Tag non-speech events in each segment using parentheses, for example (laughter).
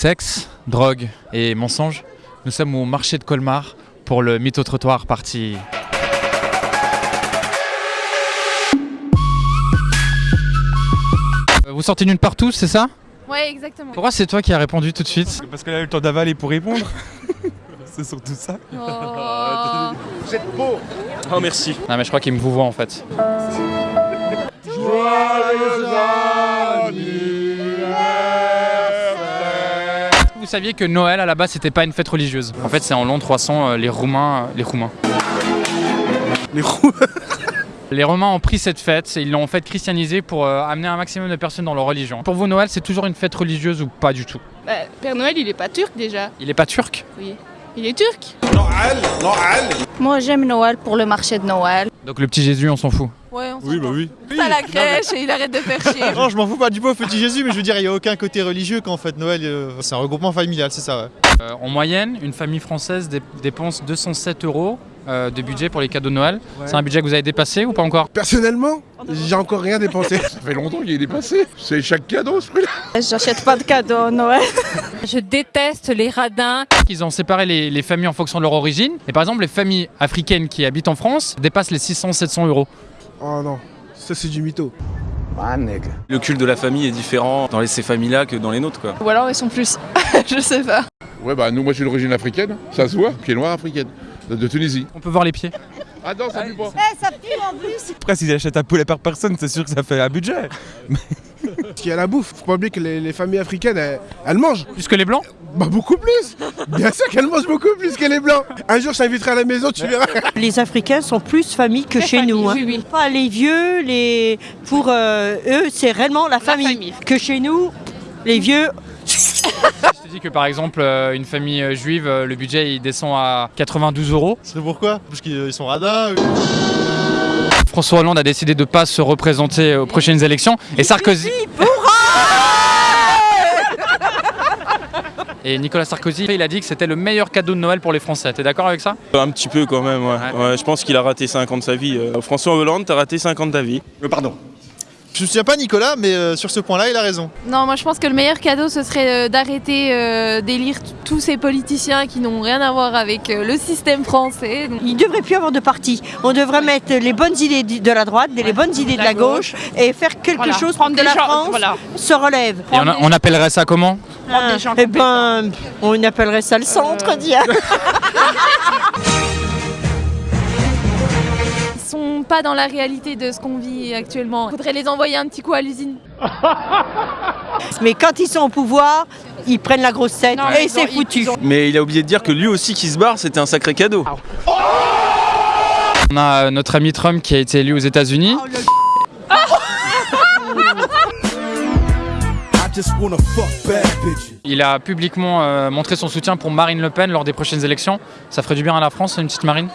Sexe, drogue et mensonges. Nous sommes au marché de Colmar pour le mytho trottoir partie. Euh, Vous sortez nulle part tous, c'est ça? Ouais, exactement. Pourquoi c'est toi qui as répondu tout de suite? Parce qu'elle a eu le temps d'avaler pour répondre. (laughs) C'est surtout ça. Oh. (laughs) Oh merci. Non mais je crois qu'il me vous voit en fait. Vous saviez que Noël à la base c'était pas une fête religieuse. En fait c'est en l'an 300 euh, les Roumains, euh, les Roumains. Les roues. (laughs) Les Romains ont pris cette fête et ils l'ont en fait christianisée pour euh, amener un maximum de personnes dans leur religion. Pour vous Noël c'est toujours une fête religieuse ou pas du tout? Bah, Père Noël, il est pas turc déjà. Il est pas turc? Oui. Il est turc Moi j'aime Noël pour le marché de Noël. Donc le petit Jésus on s'en fout. Ouais, on Oui, bah oui. à la crèche et il arrête de faire chier. (laughs) Non, je m'en fous pas du pauvre petit Jésus, mais je veux dire, il n'y a aucun côté religieux qu'en fait Noël, euh, c'est un regroupement familial, c'est ça, ouais. Euh, en moyenne, une famille française dé- dépense 207 euros euh, de budget pour les cadeaux de Noël. C'est un budget que vous avez dépassé ou pas encore Personnellement, j'ai encore rien dépensé. (laughs) Ça fait longtemps qu'il est dépassé. C'est chaque cadeau ce prix-là. (laughs) J'achète pas de cadeaux Noël. (laughs) Je déteste les radins. Ils ont séparé les, les familles en fonction de leur origine. Et par exemple, les familles africaines qui habitent en France dépassent les 600-700 euros. Oh non, ça c'est du mytho. Le culte de la famille est différent dans ces familles-là que dans les nôtres quoi. Ou alors ils sont plus. je sais pas. Ouais, bah nous, moi j'ai d'origine africaine. Ça se voit, pied noir africaine. De, Tunisie. On peut voir les pieds. Ah non, ça pue pas. Après, s'ils achètent un poulet par personne, c'est sûr que ça fait un budget. (laughs) Parce qu'il y a la bouffe. Faut pas oublier que les, les familles africaines, elles, elles mangent. Plus que les blancs Bah beaucoup plus. Bien sûr qu'elles mangent beaucoup plus que les blancs. Un jour, je t'inviterai à la maison, tu verras. Les Africains sont plus famille que chez nous. hein. oui, oui. Pas les vieux, les pour euh, eux c'est réellement la famille. famille. Que chez nous, les vieux, (laughs) Je te dis que par exemple, euh, une famille euh, juive, euh, le budget il descend à 92 euros. C'est pourquoi? Parce qu'ils sont radins. François Hollande a décidé de ne pas se représenter aux prochaines élections. Et Sarkozy. Et Nicolas Sarkozy, il a dit que c'était le meilleur cadeau de Noël pour les Français. T'es d'accord avec ça? Un petit peu quand même, ouais. Ouais. Ouais, je pense qu'il a raté 5 ans de sa vie. François Hollande, t'as raté 5 ans de ta vie. pardon. Je me souviens pas Nicolas, mais euh, sur ce point-là, il a raison. Non, moi je pense que le meilleur cadeau ce serait euh, d'arrêter euh, d'élire tous ces politiciens qui n'ont rien à voir avec euh, le système français. Donc, il devrait plus avoir de parti. On devrait mettre les bonnes idées de la droite, les bonnes idées de la gauche, et faire quelque Voilà. chose pour Prendre que des la gens- France voilà. se relève. Et on, a- on appellerait ça comment? Ah, eh ben, on appellerait ça le centre, dia. (laughs) Ils sont pas dans la réalité de ce qu'on vit actuellement. Faudrait les envoyer un petit coup à l'usine. (laughs) Mais quand ils sont au pouvoir, ils prennent la grosse tête Non, et ils c'est foutu. ont- Mais il a oublié de dire que lui aussi qui se barre, c'était un sacré cadeau. On a euh, notre ami Trump qui a été élu aux États-Unis. (laughs) Il a publiquement euh, montré son soutien pour Marine Le Pen lors des prochaines élections. Ça ferait du bien à la France, une petite Marine?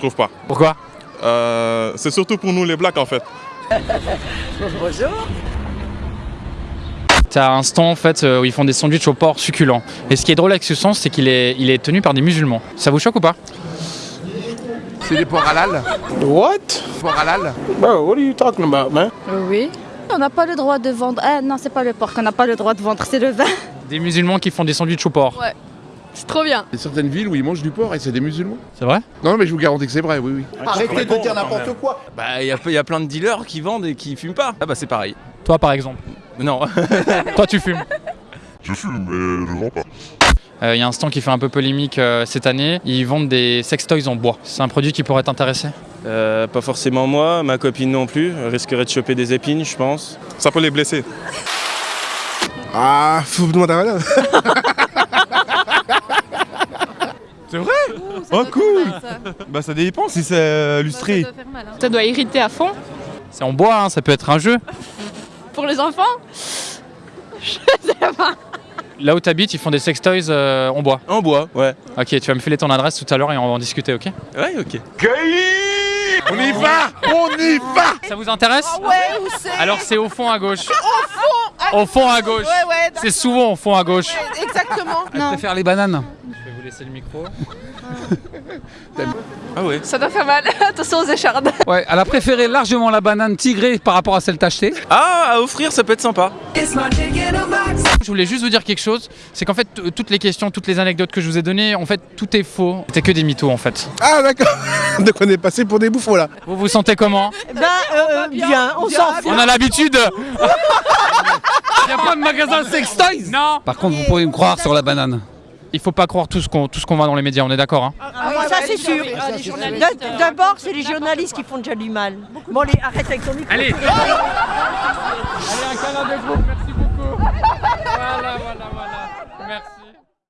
Trouve pas. Pourquoi? Euh, c'est surtout pour nous les blacks en fait. (laughs) T'as un stand en fait euh, où ils font des sandwichs au porc succulents. Et ce qui est drôle avec ce stand, c'est qu'il est, il est tenu par des musulmans. Ça vous choque ou pas? C'est des porcs halal. What? Porcs halal. Bro, what are you talking about, man? Oui. On n'a pas le droit de vendre. Ah non, c'est pas le porc qu'on n'a pas le droit de vendre, c'est le vin. Des musulmans qui font des sandwichs au porc. Ouais. C'est trop bien. Il y a certaines villes où ils mangent du porc et c'est des musulmans. C'est vrai? Non, mais je vous garantis que c'est vrai, oui, oui. Arrêtez de dire n'importe quoi. Bah, il y, a- il y a plein de dealers qui vendent et qui fument pas. Ah bah c'est pareil. Toi par exemple? Non. (laughs) Toi tu fumes? Je fume, mais je vends pas. Euh, Il y a un stand qui fait un peu polémique euh, cette année. Ils vendent des sextoys en bois. C'est un produit qui pourrait t'intéresser? Euh, pas forcément moi, ma copine non plus. Elle risquerait de choper des épines, je pense. Ça peut les blesser. Ah, faut demander à madame. C'est vrai Oh cool Bah ça dépend si c'est euh, lustré. Ça doit irriter à fond. C'est en bois, hein, ça peut être un jeu. Pour les enfants (laughs) Là où t'habites, ils font des sextoys euh, en bois. En bois, ouais. Ok, tu vas me filer ton adresse tout à l'heure et on va en discuter, ok Ouais, ok. On y va (laughs) On y va Ça vous intéresse Ouais, où c'est Alors c'est au fond à gauche. Au fond à gauche. Ouais, ouais, C'est souvent au fond à gauche. exactement. Je préfère les bananes. Laisser le micro. (laughs) Ah ouais Ça doit faire mal. (laughs) Attention aux échardes. Ouais, elle a préféré largement la banane tigrée par rapport à celle tachetée. Ah, à offrir, ça peut être sympa. Je voulais juste vous dire quelque chose, c'est qu'en fait t- toutes les questions, toutes les anecdotes que je vous ai données, en fait tout est faux. C'était que des mythos en fait. Ah d'accord (laughs) Donc on est passé pour des bouffons là. Vous vous sentez comment Ben, euh, bien, on s'en fout. On a l'habitude Il a pas de magasin sex toys Non Par contre, vous pouvez me croire sur la banane. Il faut pas croire tout ce qu'on tout ce qu'on voit dans les médias, on est d'accord hein Ah oui, ça c'est sûr. D- D'abord, c'est les journalistes qui font déjà du mal. Bon, allez, arrête avec ton micro. Allez Allez, un canard de groupe, merci beaucoup Voilà, voilà, voilà. Merci.